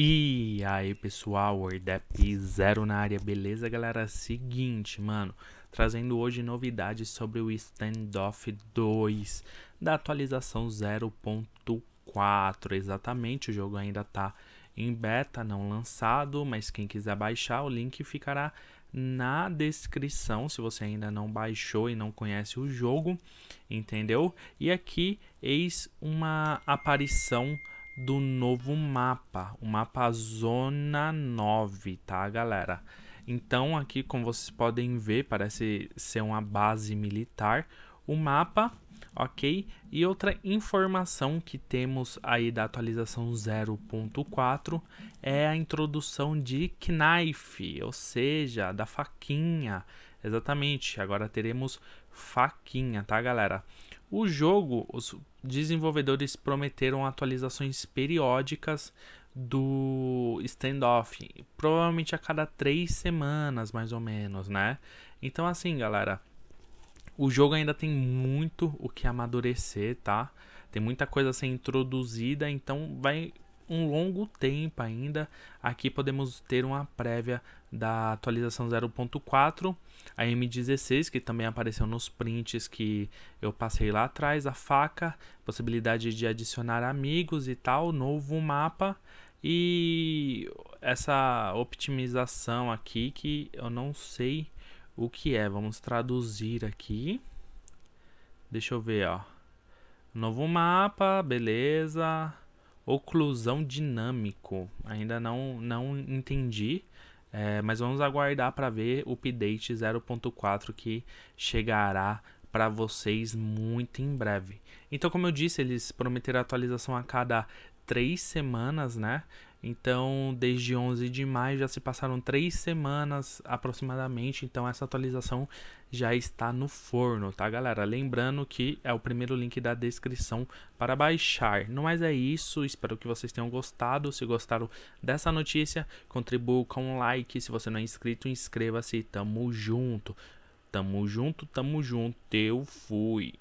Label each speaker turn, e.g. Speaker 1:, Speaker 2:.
Speaker 1: E aí pessoal, Wordap Zero na área, beleza galera? Seguinte, mano, trazendo hoje novidades sobre o Standoff 2 da atualização 0.4, exatamente, o jogo ainda tá em beta, não lançado, mas quem quiser baixar, o link ficará na descrição, se você ainda não baixou e não conhece o jogo, entendeu? E aqui, eis uma aparição do novo mapa, o mapa Zona 9, tá, galera? Então, aqui, como vocês podem ver, parece ser uma base militar. O mapa, ok? E outra informação que temos aí da atualização 0.4 é a introdução de Knife, ou seja, da faquinha. Exatamente, agora teremos faquinha, tá, galera? O jogo, os desenvolvedores prometeram atualizações periódicas do standoff, provavelmente a cada três semanas, mais ou menos, né? Então, assim, galera, o jogo ainda tem muito o que amadurecer, tá? Tem muita coisa a ser introduzida, então vai um longo tempo ainda. Aqui podemos ter uma prévia da atualização 0.4, a M16, que também apareceu nos prints que eu passei lá atrás, a faca, possibilidade de adicionar amigos e tal, novo mapa e essa optimização aqui que eu não sei o que é. Vamos traduzir aqui. Deixa eu ver, ó. Novo mapa, beleza oclusão dinâmico. Ainda não, não entendi, é, mas vamos aguardar para ver o update 0.4 que chegará para vocês muito em breve. Então, como eu disse, eles prometeram atualização a cada três semanas, né? Então, desde 11 de maio já se passaram três semanas aproximadamente. Então, essa atualização já está no forno, tá, galera? Lembrando que é o primeiro link da descrição para baixar. No mais é isso. Espero que vocês tenham gostado. Se gostaram dessa notícia, contribua com um like. Se você não é inscrito, inscreva-se. Tamo junto. Tamo junto, tamo junto. Eu fui.